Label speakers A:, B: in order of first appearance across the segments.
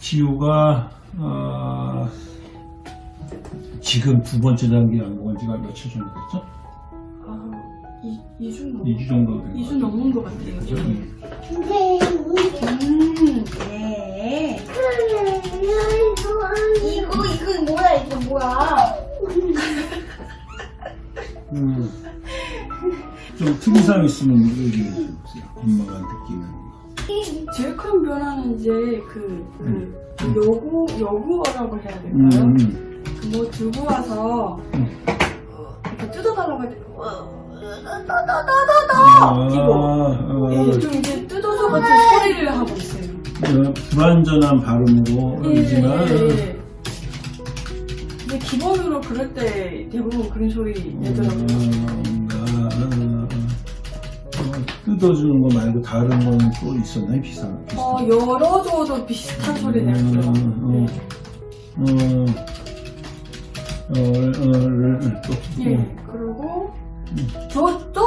A: 지우가 어, 지금 두 번째 단계 약 먹은 지가 며칠 정도 됐죠?
B: 아, 이, 2주 넘,
A: 2주 정도 된
B: 2주 넘은 것 같아요.
A: 거죠?
B: 음, 네. 이거, 이거 뭐야, 이거 뭐야.
A: 음. 좀 특이사항 있으면 얘기해 주세요. 엄마가 느끼는 거.
B: 제일 큰 변화는 이제 그, 그, 여구, 여구어라고 해야
A: 음,
B: 될까요?
A: 음.
B: 뭐 들고 와서
A: 음.
B: 이렇게 뜯어달라고 해가지고 따다다다다 이거
A: 어,
B: 예, 좀 이제 뜯어서 같은 소리를 하고 있어요.
A: 어, 불완전한 발음으로
B: 예,
A: 하지만
B: 예, 예. 근데 기본으로 그럴 때 대부분 그런 소리 내더라고요.
A: 음, 아, 어, 뜯어주는 거 말고 다른 건 또 있었나요? 비슷한 비슷한
B: 어, 열어줘도 비슷한 소리 내더라고요.
A: 음, 음. 어, 어, 어, 또,
B: 예. 예. 그리고 저, 저, 저, 저,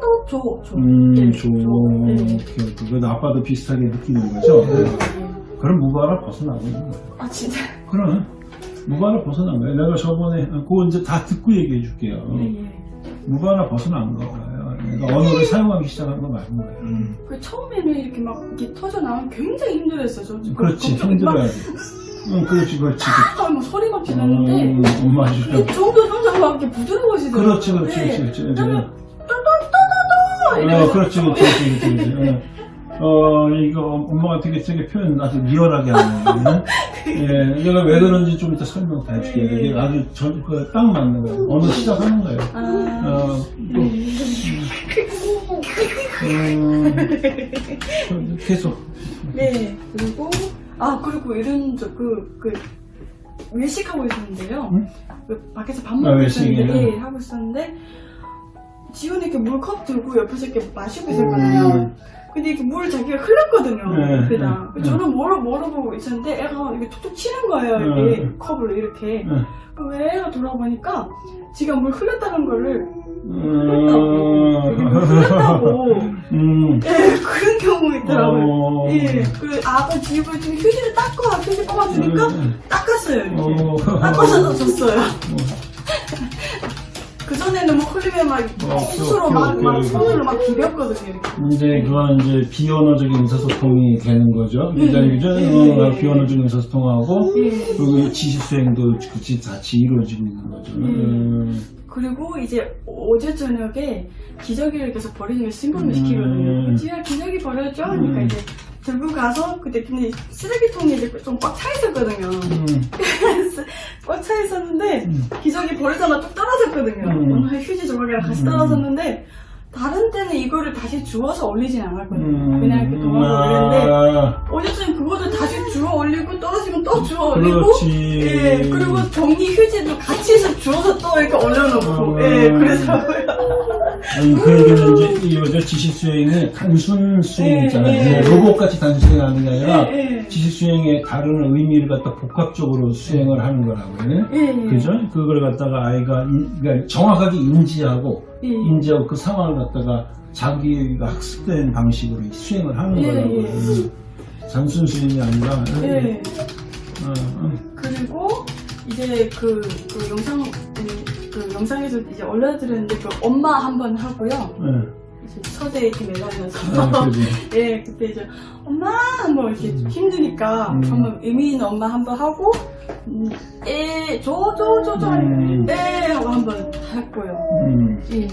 B: 저, 저, 저.
A: 음,
B: 예,
A: 조,
B: 예.
A: 오케이. 그래도 아빠도 비슷하게 느끼는 거죠?
B: 예.
A: 그럼 무바를 벗어나고 있는 거예요.
B: 아, 진짜.
A: 그럼 무바를 벗어난 거예요. 내가 저번에 그거 이제 다 듣고 얘기해 줄게요.
B: 예, 예.
A: 무바를 벗어난 거예요. 그러니까 언어를 사용하기 시작한 거 맞는 거예요.
B: 그 처음에는 이렇게 막 이렇게 터져 나오면 굉장히 힘들었어요. 저
A: 그렇지, 힘들어야지. 응, 그렇지, 그렇지.
B: 아, 막 소리 막 지르는데
A: 음, 엄마 주죠.
B: 점점 점점 막 이렇게 부드러워지더라고요.
A: 그렇지, 그렇지,
B: 네.
A: 그렇지, 그렇지.
B: 그러면
A: 어,
B: 이러면서
A: 그렇지, 그렇지, 그렇지, 그렇지. 그렇지. 어, 어, 이거 엄마가 되게 되게 표현 아주 리얼하게 하네. 예, 내가 왜 그런지 좀 이따 설명 다 해줄게. 이게 아주 전, 그, 딱 맞는 거예요. 어느 시작하는 거예요.
B: 아,
A: 어, 또, 음, 계속.
B: 네. 그리고 아 그리고 이런 저 그 그 외식하고 있었는데요.
A: 응?
B: 그 밖에서 밥
A: 아,
B: 먹고
A: 외식이요?
B: 있었는데 예, 하고 있었는데 지훈이 이렇게 물컵 들고 옆에서 이렇게 마시고 있었거든요.
A: 음,
B: 근데 이렇게 물 자기가 흘렸거든요.
A: 네,
B: 그다.
A: 네,
B: 저는 뭐라 뭐라고 있었는데 애가 이렇게 툭툭 치는 거예요. 이렇게
A: 네.
B: 컵을 이렇게.
A: 음,
B: 그럼 왜 애가 돌아보니까 지가 물 흘렸다는 거를
A: 음,
B: 흘렸다고.
A: 음,
B: 예, 그런 경우 있더라고요.
A: 어,
B: 예, 그 아가 집을 좀 휴지를 닦고 휴지 뽑아주니까
A: 음,
B: 닦았어요. 이렇게.
A: 어,
B: 닦아서 줬어요. 그 전에는 뭐 흘리면 막
A: 어,
B: 스스로
A: 그래,
B: 막,
A: 그래,
B: 막
A: 그래.
B: 손으로 막 비볐거든요. 이렇게.
A: 이제 그건 이제 비언어적인 의사소통이 되는 거죠. 굉장히 그죠?
B: 네.
A: 어, 비언어적인 의사소통하고
B: 예.
A: 그리고 지시수행도 같이 같이 이루어지고 있는 거죠. 음.
B: 그리고 이제 어제 저녁에 기저귀를 계속 버리는 걸 신고를
A: 음.
B: 시키거든요. 지가 기저귀 버렸죠? 하니까
A: 음.
B: 이제 들고 가서 그때 근데 쓰레기통이 이제 좀 꽉 차 있었거든요.
A: 음,
B: 꽉차 있었는데
A: 음.
B: 기저귀 버리다가 뚝 떨어졌거든요.
A: 음.
B: 오늘 휴지 조각이랑 같이
A: 음.
B: 떨어졌는데 다른 때는 이거를 다시 주워서 올리진 않았거든요.
A: 음,
B: 그냥 이렇게 동하고 그랬는데
A: 아,
B: 어제쯤 그거를 다시 주워 올리고 떨어지면 또 주워 올리고
A: 그렇지.
B: 예 그리고 정리 휴지도 같이 해서 주워서 또 이렇게 올려놓고
A: 음.
B: 예 그러더라고요.
A: 아니, 그 얘기는 이제 이 여자 지시수행이 단순 수행
B: 예,
A: 있잖아요.
B: 예.
A: 뭐 로봇같이 단순 수행하는 게 아니라
B: 예, 예.
A: 지시수행의 다른 의미를 갖다 복합적으로 수행을 하는 거라고요.
B: 예, 예.
A: 그죠? 그걸 갖다가 아이가 인- 그러니까 정확하게 인지하고
B: 예.
A: 인지하고 그 상황을 갖다가 자기가 학습된 방식으로 수행을 하는
B: 예,
A: 거라고.
B: 예.
A: 요 단순 수행이 아니라.
B: 예.
A: 어, 어.
B: 그리고 이제 그, 그 영상 음, 그 영상에서 이제 올려드렸는데 그 엄마 한 번 하고요.
A: 예.
B: 이제 서재에 이렇게 매달려서
A: 아.
B: 예 그때 이제 엄마 한번 이렇게
A: 음.
B: 힘드니까
A: 음.
B: 한번 의미 있는 엄마 한 번 하고 음, 에저저저저
A: 음.
B: 에 하고 한번 했고요.
A: 음.
B: 예.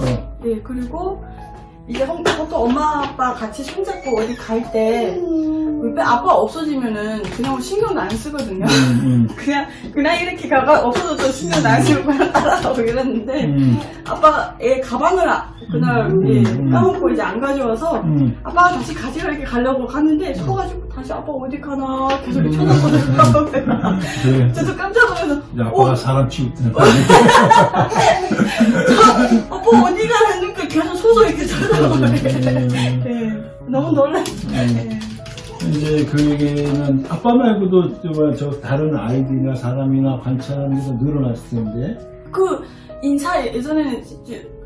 A: 어.
B: 예, 그리고 이제 형- 보통 엄마 아빠 같이 손잡고 어디 갈 때 아빠 없어지면은 그냥 신경도 안 쓰거든요.
A: 음, 음.
B: 그냥 그냥 이렇게 가가 없어져도 신경도 안 쓰고 그냥 따라가고 이랬는데
A: 음.
B: 아빠가 얘 가방을 아- 그날
A: 음,
B: 예,
A: 음.
B: 까먹고 이제 안 가져와서
A: 음.
B: 아빠가 다시 가지러 이렇게 가려고 갔는데 서가지고 다시 아빠 어디 가나 계속 이렇게 쳐다보더라고요.
A: 그래.
B: 저도 깜짝 놀라서
A: 이제 아빠가 사람 취급되는
B: 아빠 어디 서서
A: 음.
B: 예, 너무 놀랐어요. 예.
A: 이제 그 얘기는 아빠 말고도 저, 다른 아이들이나 사람이나 관찰하는 게 늘어났을 텐데.
B: 그 인사 예전에는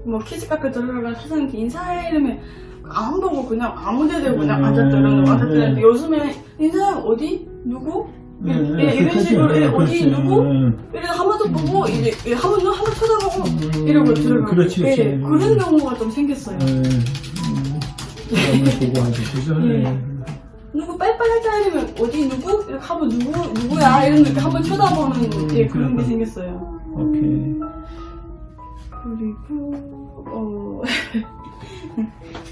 B: 뭐 키즈 카페 들어가면 사장님께 인사해 이러면 안 보고 그냥 아무 데 대고 그냥
A: 음,
B: 앉았더라고요. 앉았더니
A: 네.
B: 요즘에 이 사람 어디? 누구?
A: 예,
B: 예,
A: 예,
B: 이런. 식으로
A: 예,
B: 어디. 누구?
A: 음,
B: 이래서 한번더 보고 이제 예, 한번더한번 쳐다보고
A: 음,
B: 이러고 들어가고
A: 그렇지, 그렇지.
B: 예, 그런 경우가 좀 생겼어요.
A: 예, 음, 보고 하죠. 그죠?
B: 예.
A: 예.
B: 누구 빨빨 할자 이러면 어디 누구? 이렇게 하면 누구 누구야 이런 이렇게 한번 쳐다보는 예, 그런 게. 생겼어요.
A: 오케이.
B: 그리고 어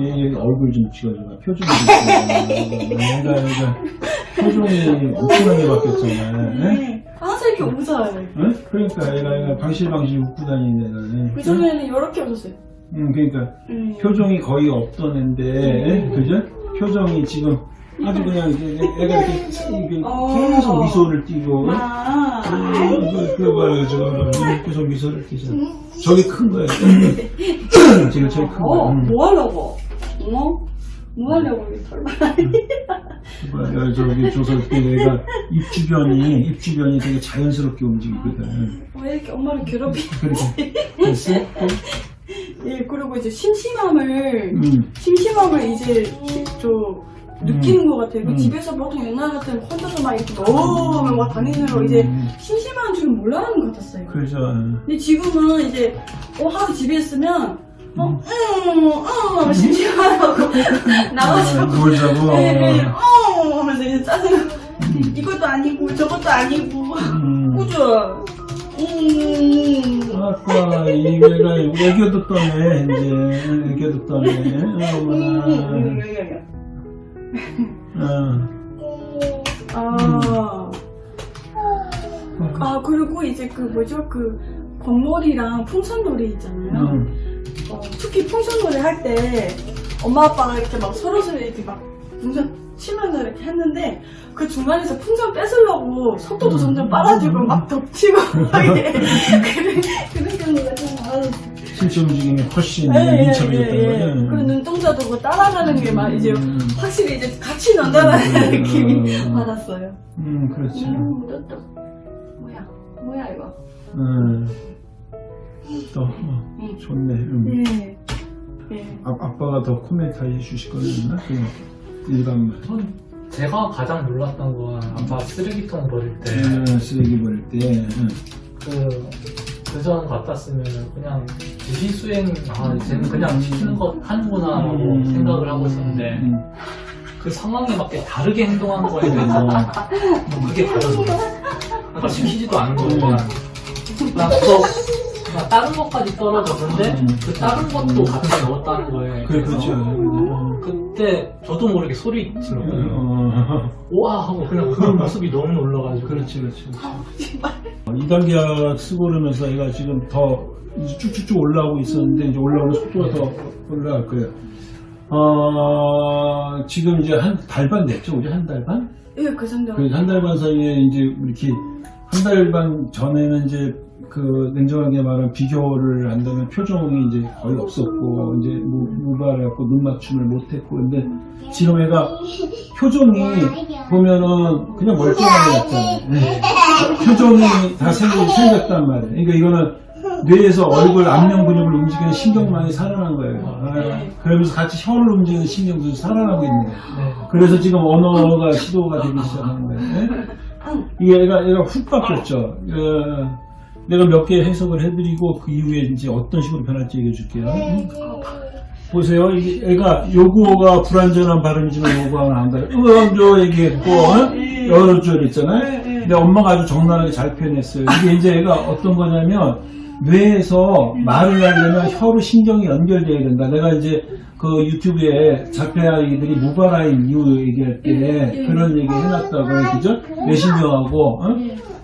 A: 얘, 얘 얼굴 좀 찍어줘봐. 표정이 좀 찍어줘. 얘가, 얘가 표정이 엄청나게 바뀌었잖아. 예?
B: 네. 항상 이렇게 웃어요.
A: 응? 그러니까 얘가, 얘가 방실방실 웃고 다니는 애가.
B: 그 전에는 이렇게 웃었어요.
A: 응, 그러니까
B: 음.
A: 표정이 거의 없던 애인데, 예? 그죠? 표정이 지금 아주 그냥 애가 이렇게, 이렇게
B: 어.
A: 계속 미소를 띠고,
B: 아,
A: 그, 그 봐요, 지금. 계속 미소를 띠죠. 저게 큰 거예요. 지금 제일 큰
B: 어,
A: 거예요. 응.
B: 뭐 하려고? 어? 뭐 하려고 이게 털만
A: 뭐야, 저기 조설 때 내가 입 주변이 입 주변이 되게 자연스럽게 움직이거든.
B: 왜 이렇게 엄마를 괴롭히?
A: 그렇게 됐어?
B: 예, 그리고 이제 심심함을
A: 음,
B: 심심함을 이제 저 느끼는 것 같아요. 그
A: 음.
B: 집에서 보통 옛날 같으면 혼자서 막 이렇게 너무 막 다니는 거 이제
A: 음,
B: 심심한 줄 몰라하는 것 같았어요.
A: 그래서
B: 근데 지금은 이제 어 하루 집에 있으면 어,
A: 음.
B: 음, 음, 심심하다고 나가서
A: 어, 놀자고.
B: 네, 네, 어, 하면서 이제 짜증
A: 음.
B: 이것도 아니고 저것도 아니고
A: 음.
B: 꾸죠. 음.
A: 아까 이게가 애교도 떠네 이제 애교도 떠네.
B: 음,
A: 어머나.
B: 음, 여기, 여기.
A: 어.
B: 아. 아 그리고 이제 그 뭐죠 그 건놀이랑 풍선놀이 있잖아요.
A: 음.
B: 어, 특히 풍선놀이 할 때 엄마 아빠가 이렇게 막 서로 서로 이렇게 막 풍선 치면서 이렇게 했는데 그 중간에서 풍선 뺏으려고 속도도
A: 음.
B: 점점 빨라지고 막 덮치고. 그런 그런 경우가 좀 많았어요.
A: 신체 움직임이 훨씬
B: 예, 예,
A: 민첩해졌다는
B: 예, 예.
A: 거예요.
B: 그리고 눈동자도 그 따라가는 게 막 이제
A: 음.
B: 확실히 이제 같이 논다는
A: 음.
B: 느낌이
A: 음.
B: 받았어요.
A: 음, 그렇지.
B: 음, 또, 또. 뭐야, 뭐야, 이거.
A: 음. 또 어,
B: 음.
A: 좋네. 음.
B: 예. 예.
A: 아, 아빠가 더 코멘트 해주실 거는 있나? 그냥 일반만.
C: 전 제가 가장 놀랐던 건 아빠 쓰레기통 버릴 때
A: 음, 쓰레기 버릴 때. 음.
C: 그, 그전 같았으면 그냥 무시수행, 아, 이제는 그냥 시키는 거 하는구나 라고
A: 음.
C: 생각을 하고 있었는데
A: 음.
C: 그 상황에 맞게 다르게 행동한 거에 대해서
A: 어.
C: 뭐 그게 거야. 그러니까 시키지도 않은 거 그냥 나 그거 그냥 다른 것까지 떨어졌는데
A: 음.
C: 그 다른 것도 같이 넣었다는 거에
A: 그래, 그렇죠.
C: 어, 그때 저도 모르게 소리 질렀거든요.
A: 어,
C: 우와 하고 그냥 그 모습이 너무 놀라가지고
A: 그렇지, 그렇지. 2단계 약 쓰고 그러면서 얘가 지금 더 이제 쭉쭉쭉 올라오고 있었는데 이제 올라오는 속도가 더 올라갈 거예요. 어, 지금 이제 한 달 반 됐죠? 우리 한 달 반?
B: 예, 그 정도.
A: 그 한 달 반 사이에 이제 이렇게 한 달 반 전에는 이제 그 냉정하게 말하면 비교를 한다면 표정이 이제 거의 없었고 이제 무, 무발해갖고 눈 맞춤을 못했고 근데 지금 애가 표정이 보면은 그냥 멀쩡하게 났잖아요. 네. 표정이 다 생, 생겼단 말이에요. 그러니까 이거는 뇌에서 얼굴 안면 근육을 움직이는 신경망이 살아난 거예요. 아, 그러면서 같이 혀를 움직이는 신경도 살아나고 있는 거예요.
C: 네.
A: 그래서 지금 언어가 시도가 되기 시작하는 거예요. 예? 이게 애가, 애가 훅 바뀌었죠. 어, 내가 몇 개 해석을 해드리고 그 이후에 이제 어떤 식으로 변할지 얘기해 줄게요. 보세요. 이게 애가 요구어가 불완전한 발음이지만 요구어가 나온다. 으엉조 얘기했고, 어? 여러 줄 있잖아요. 근데 엄마가 아주 적나라하게 잘 표현했어요. 이게 이제 애가 어떤 거냐면, 뇌에서 말을 하려면 혀로 신경이 연결돼야 된다. 내가 이제 그 유튜브에 자폐아이들이 무발아인 이유 얘기할 때 그런 얘기 해놨다고, 그죠? 뇌신경하고, 어?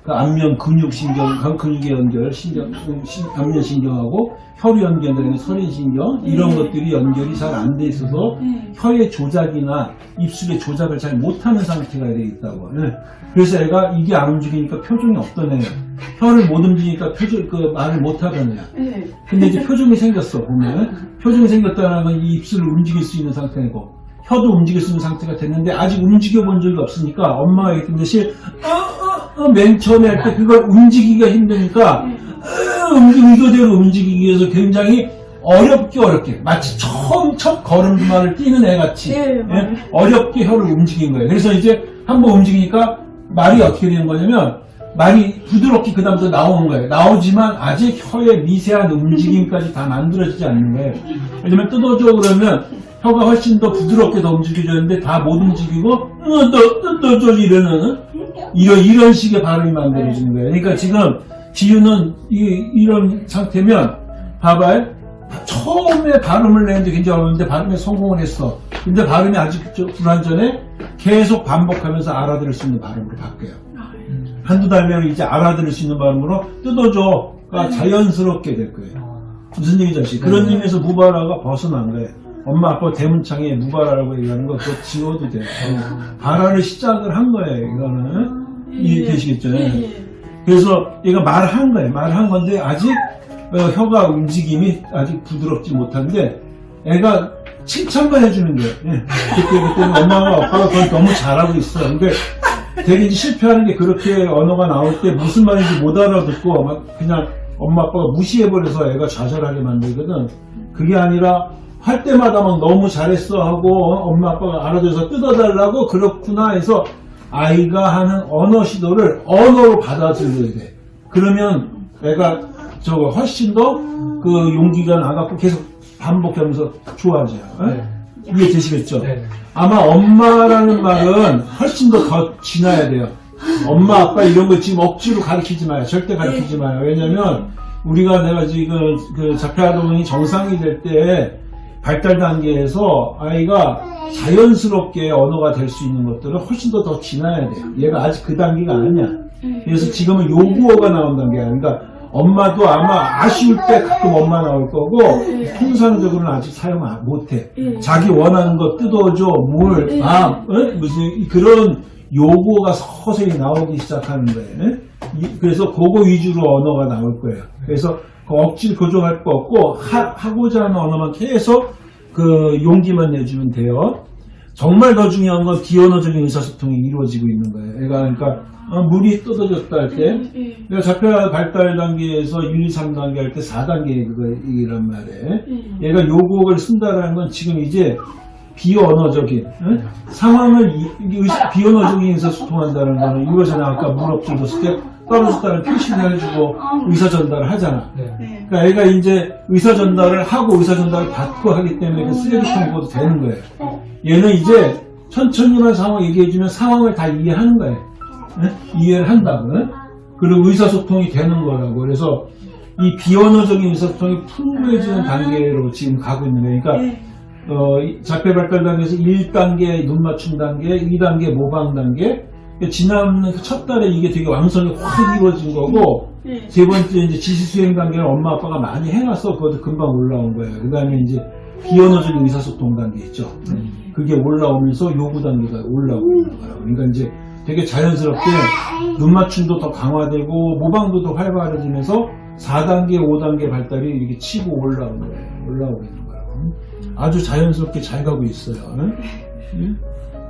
A: 그 안면 근육 신경, 간 근육의 연결, 신경, 신- 안면 신경하고 혀로 연결되는 서린 신경 이런 것들이 연결이 잘 안 돼 있어서
B: 네.
A: 혀의 조작이나 입술의 조작을 잘 못하는 상태가 돼 있다고. 예. 그래서 애가 이게 안 움직이니까 표정이 없던 애예요. 혀를 못 움직이니까 표정 그 말을 못 하던 애야.
B: 예.
A: 근데 이제 표정이 생겼어 보면 표정이 생겼다는 건 이 입술을 움직일 수 있는 상태고 혀도 움직일 수 있는 상태가 됐는데 아직 움직여 본 적이 없으니까 엄마가 얘기했던 듯이 어, 어, 어, 맨 처음에 할 때 그걸 움직이기가 힘드니까 어, 의도대로 움직이기 위해서 굉장히 어렵게 어렵게 마치 처음 첫 걸음만을 뛰는 애 같이
B: 예,
A: 예? 어렵게 혀를 움직인 거예요. 그래서 이제 한번 움직이니까 말이 어떻게 되는 거냐면 말이 부드럽게 그 다음부터 나오는 거예요. 나오지만 아직 혀의 미세한 움직임까지 다 만들어지지 않는 거예요. 왜냐면 뜯어줘 그러면 혀가 훨씬 더 부드럽게 더 움직여졌는데 다 못 움직이고 어, 뜯어 뜯어줘 이러는 이런 이런 식의 발음이 만들어지는 거예요. 그러니까 지금 지유는 이, 이런 상태면 봐봐요. 처음에 발음을 내는데 굉장히 어려운데 발음에 성공을 했어. 근데 발음이 아직 저 불완전해 계속 반복하면서 알아들을 수 있는 발음으로 바뀌어요. 한두 달면 이제 알아들을 수 있는 발음으로 뜯어줘가 자연스럽게 될 거예요. 무슨 얘기죠? 씨? 그런
C: 네.
A: 의미에서 무바라가 벗어난 거예요. 엄마 아빠 대문창에 무바라라고 얘기하는 거 그거 지워도 돼요. 발화를 시작을 한 거예요. 이거는 이해되시겠죠?
B: 예, 예.
A: 그래서 얘가 말을 한 거예요. 말을 한 건데 아직 어, 혀가 움직임이 아직 부드럽지 못한데 애가 칭찬만 해주는 거예요. 예. 그때 그때는 엄마가 아빠가 그걸 너무 잘하고 있어. 근데 되게 이제 실패하는 게 그렇게 언어가 나올 때 무슨 말인지 못 알아듣고 막 그냥 엄마 아빠가 무시해버려서 애가 좌절하게 만들거든. 그게 아니라 할 때마다 막 너무 잘했어 하고 어, 엄마 아빠가 알아줘서 뜯어달라고 그렇구나 해서 아이가 하는 언어 시도를 언어로 받아들여야 돼. 그러면 애가 저거 훨씬 더 그 용기가 나갖고 계속 반복하면서 좋아져요. 어?
C: 네.
A: 이해되시겠죠?
C: 네.
A: 아마 엄마라는 말은 훨씬 더 더 지나야 돼요. 엄마, 아빠 이런 거 지금 억지로 가르치지 마요. 절대 가르치지 마요. 왜냐면 우리가 내가 지금 그 자폐아동이 정상이 될 때 발달 단계에서 아이가 자연스럽게 언어가 될 수 있는 것들은 훨씬 더 더 지나야 돼요. 얘가 아직 그 단계가 아니야. 그래서 지금은 요구어가 나온 단계야. 그러니까 엄마도 아마 아쉬울 때 가끔 엄마 나올 거고 통상적으로는 아직 사용 안- 못해.
B: 예.
A: 자기 원하는 거 뜯어줘, 물,
B: 예.
A: 밥, 어? 무슨 그런 요구가 서서히 나오기 시작하는 거예요. 이- 그래서 그거 위주로 언어가 나올 거예요. 그래서 그 억지를 교정할 거 없고 하, 고자 하는 언어만 계속 그 용기만 내주면 돼요. 정말 더 중요한 건 비언어적인 의사소통이 이루어지고 있는 거예요. 애가 그러니까 어, 물이 뜯어졌다 할때
B: 예.
A: 내가 자폐 발달 단계에서 1, 2, 3단계 할 때 4단계 그거이란 말이에요.
B: 예.
A: 얘가 요곡을 쓴다라는 건 지금 이제 비언어적인 응? 상황을 이- 이게 의- 비언어적인 의사소통한다는 거는 이거잖아 아까 물 엎질렀을 때 떨어졌다는 표시를 해주고 의사 전달을 하잖아
C: 네.
B: 네.
A: 그러니까 애가 이제 의사 전달을 하고 의사 전달을 받고 하기 때문에 그 쓰레기통 보도 되는 거예요 얘는 이제 천천히만 상황 얘기해주면 상황을 다 이해하는 거예요 응? 이해를 한다고 응? 그리고 의사소통이 되는 거라고 그래서 이 비언어적인 의사소통이 풍부해지는 단계로 지금 가고 있는 거예요 그러니까
B: 예.
A: 어, 이 자폐 발달 단계에서 1단계 눈 맞춤 단계, 2단계 모방 단계. 그러니까 지난 그첫 달에 이게 되게 왕성히 확 이루어진 거고,
B: 예.
A: 세 번째 이제 지시 수행 단계는 엄마 아빠가 많이 해놨어. 그것도 금방 올라온 거예요. 그 다음에 이제 비언어적인 의사소통 단계 있죠. 그게 올라오면서 요구 단계가 올라오고 있는 거예요. 그러니까 이제 되게 자연스럽게 눈 맞춤도 더 강화되고 모방도 더 활발해지면서 4단계, 5단계 발달이 이렇게 치고 올라오는 거예요. 올라오고 있는 거예요. 아주 자연스럽게 잘 가고 있어요. 응? 응?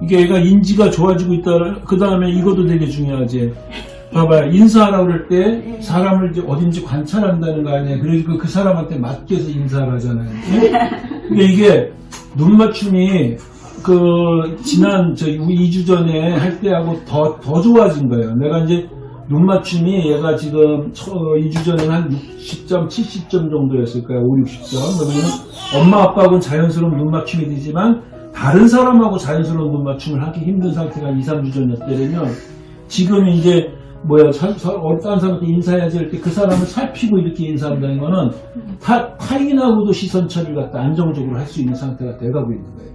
A: 이게 애가 인지가 좋아지고 있다. 그 다음에 이것도 되게 중요하지. 봐봐요. 인사하라고 그럴 때 사람을 이제 어딘지 관찰한다는 거 아니에요. 그래서 그 사람한테 맞게서 인사를 하잖아요. 응? 근데 이게 눈 맞춤이 그 지난 저 2주 전에 할 때하고 더, 더 좋아진 거예요. 내가 이제 눈 맞춤이 얘가 지금 2주 전에는 한 60점, 70점 정도였을 거예요. 5, 60점. 그러면 엄마 아빠하고는 자연스러운 눈 맞춤이 되지만 다른 사람하고 자연스러운 눈 맞춤을 하기 힘든 상태가 2, 3주 전이었다면 지금 이제 뭐야 어떤 사람한테 인사해야지 할때그 사람을 살피고 이렇게 인사한다는 거는 타, 타인하고도 시선 처리를 갖다 안정적으로 할 수 있는 상태가 돼가고 있는 거예요.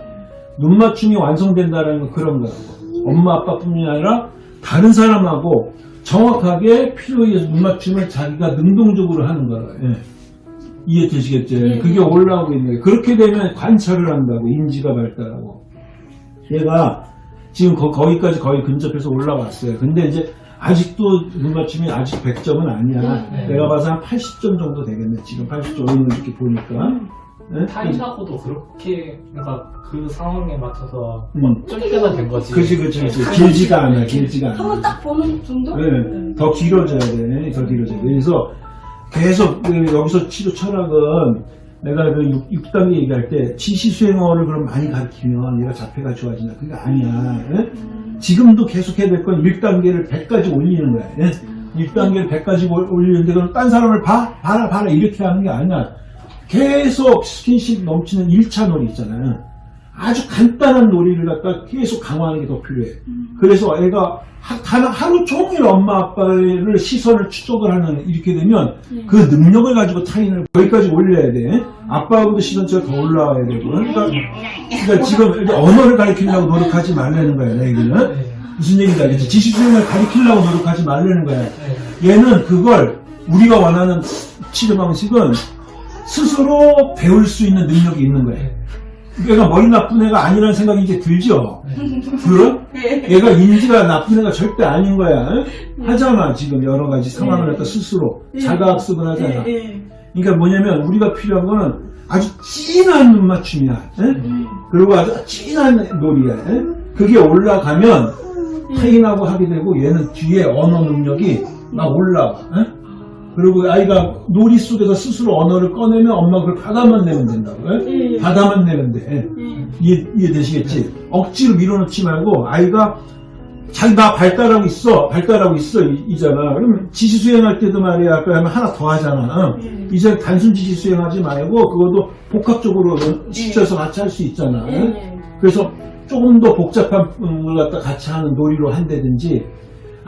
A: 눈 맞춤이 완성된다는 건 그런 거라고. 엄마 아빠뿐만 아니라 다른 사람하고 정확하게 필요에 의해서 눈 맞춤을 자기가 능동적으로 하는 거라. 예. 이해되시겠죠?
B: 예.
A: 그게 올라오고 있는 거예요. 그렇게 되면 관찰을 한다고 인지가 발달하고. 얘가 지금 거, 거기까지 거의 근접해서 올라왔어요. 근데 이제 아직도 눈 맞춤이 아직 100점은 아니야.
C: 네.
A: 내가 봐서 한 80점 정도 되겠네. 지금 80점 오늘 이렇게 보니까. 네?
C: 타인하고도 그렇게, 그러니까 그 상황에 맞춰서
A: 음.
C: 좀 때가 된 거지.
A: 그치, 그치, 그치. 길지가 않아, 길지가 않아.
B: 한번 딱 보는 정도?
A: 네, 더 길어져야 돼. 더 길어져야 돼. 그래서 계속 그 여기서 치료 철학은 내가 그 6, 단계 얘기할 때 지시 수행어를 그럼 많이 가르치면 얘가 자폐가 좋아진다. 그게 아니야. 예? 지금도 계속 해야 될 건 1단계를 100까지 올리는 거야. 예? 1단계를 100까지 올리는데 그럼 딴 사람을 봐? 봐라 봐라 이렇게 하는 게 아니야. 계속 스킨십 넘치는 1차 놀이 있잖아요. 아주 간단한 놀이를 갖다 계속 강화하는 게 더 필요해. 그래서 애가 하, 단 하루 종일 엄마 아빠를 시선을 추적을 하는 이렇게 되면 그 능력을 가지고 타인을 거기까지 올려야 돼. 아빠하고도 시선치가 더 올라와야 되고. 그러니까, 그러니까 지금 언어를 가르치려고 노력하지 말라는 거야, 내 얘기는. 무슨 얘기인지 알겠지? 지식 수행을 가르치려고 노력하지 말라는 거야. 얘는 그걸 우리가 원하는 치료 방식은 스스로 배울 수 있는 능력이 있는 거야. 얘가 머리 나쁜 애가 아니라는 생각이 이제 들죠? 그럼? 얘가 인지가 나쁜 애가 절대 아닌 거야. 하잖아, 지금 여러 가지 상황을 갖다 스스로. 자가학습을 하잖아. 그러니까 뭐냐면 우리가 필요한 거는 아주 진한 눈맞춤이야. 에? 그리고 아주 진한 놀이야. 에? 그게 올라가면 타인하고 하게 되고 얘는 뒤에 언어 능력이 막 올라와. 에? 그리고 아이가 놀이 속에서 스스로 언어를 꺼내면 엄마가 그걸 받아만 내면 된다고. 에?
B: 예.
A: 받아만 내면 돼. 에?
B: 예.
A: 이해, 이해되시겠지? 억지로 밀어넣지 말고 아이가 자기 나 발달하고 있어 발달하고 있어 이, 잖아 그러면 지시 수행할 때도 말이야 아까 하면 하나 더 하잖아
B: 예.
A: 이제 단순 지시 수행하지 말고 그것도 복합적으로 시켜서 같이 할 수 있잖아
B: 예, 예.
A: 그래서 조금 더 복잡한 걸 갖다 같이 하는 놀이로 한다든지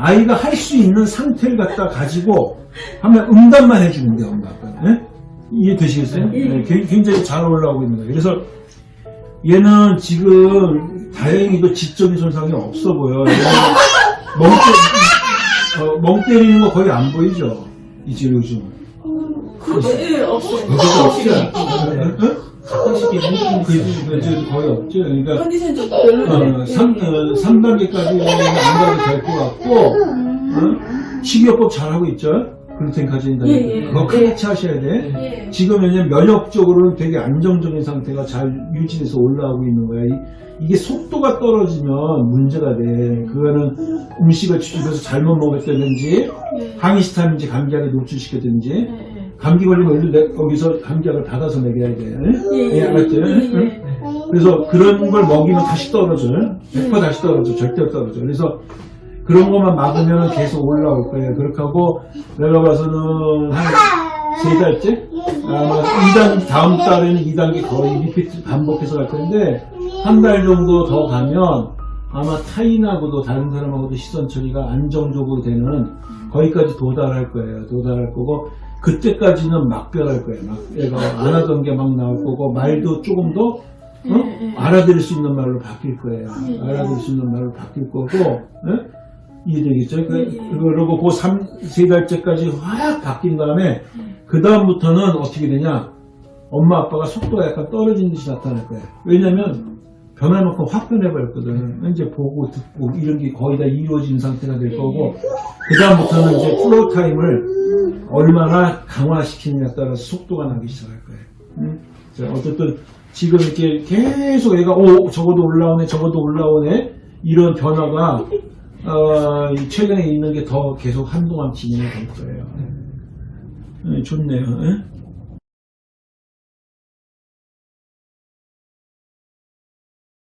A: 아이가 할 수 있는 상태를 갖다 가지고 하면 응답만 해주면 돼 엄마 아빠는 예? 이해되시겠어요?
B: 예.
A: 네, 굉- 굉장히 잘 올라오고 있는 거예요 그래서 얘는 지금 다행히도 지적인 손상이 없어 보여. 멍, 때, 어, 멍 때리는 거 거의 안 보이죠? 이제 요즘.
B: 그렇죠. 예, 없어요.
A: 없죠? 응?
C: 가끔씩 이런
A: 그, 그, 저 거의 없죠? 그러니까,
B: 컨디션 좀 별로네.
A: 어, 3, 어, 3단계까지는 안 가도 될 것 같고, 어? 식이요법 잘하고 있죠? 글루텐 가진다.
B: 예, 예.
A: 그거 같이 하셔야 돼.
B: 예.
A: 지금 왜냐면 면역적으로는 되게 안정적인 상태가 잘 유지돼서 올라오고 있는 거야. 이, 게 속도가 떨어지면 문제가 돼. 그거는 음식을 집에서 잘못 먹었다든지,
B: 예.
A: 항히스타민지 감기약에 노출시켰든지,
B: 예, 예.
A: 감기 걸리면 일로 내- 거기서 감기약을 받아서 먹여야 돼.
B: 예,
A: 예, 알았지?
B: 예, 예.
A: 응? 그래서 그런 걸 먹이면 다시 떨어져. 100% 다시 떨어져. 절대 떨어져. 그래서 그런 것만 막으면 계속 올라올 거예요. 그렇게 하고 내가 봐서는 한 세 달째? 아마 2단, 다음 달에는 2단계 거의 리피트 반복해서 갈 텐데 한 달 정도 더 가면 아마 타인하고도 다른 사람하고도 시선 처리가 안정적으로 되는 거기까지 도달할 거예요. 도달할 거고 그때까지는 막변할 거예요. 막 얘가 안 하던 게 막 나올 거고 말도 조금 더 어?
B: 예, 예.
A: 알아들을 수 있는 말로 바뀔 거예요.
B: 예.
A: 알아들을 수 있는 말로 바뀔 거고, 예? 이해되겠죠? 그. 그러고 그 3, 세 달째까지 확 바뀐 다음에, 그 다음부터는 어떻게 되냐? 엄마 아빠가 속도가 약간 떨어지는 듯이 나타날 거예요. 왜냐면, 만큼 확 변해버렸거든. 이제 보고 듣고 이런 게 거의 다 이루어진 상태가 될 거고, 그 다음부터는 이제 flow time을 얼마나 강화시키느냐에 따라서 속도가 나기 시작할 거예요. 음? 자, 어쨌든 지금 이렇게 계속 얘가 오 저거도 올라오네 저거도 올라오네 이런 변화가 어, 이 최근에 있는 게 더 계속 한동안 진행이 될 거예요. 네, 좋네요. 예?